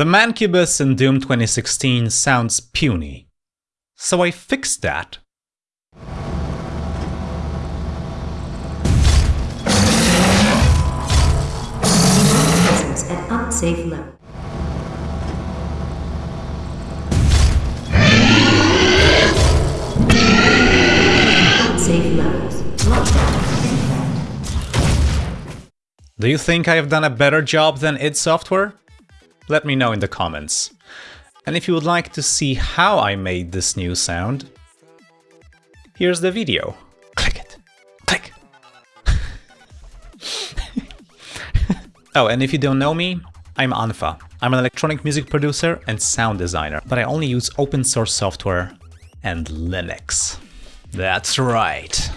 The Mancubus in Doom 2016 sounds puny. So I fixed that. At unsafe level. Unsafe levels. Do you think I have done a better job than id Software? Let me know in the comments. And if you would like to see how I made this new sound, here's the video. Click it. Click. oh, and if you don't know me, I'm Anfa. I'm an electronic music producer and sound designer, but I only use open source software and Linux. That's right.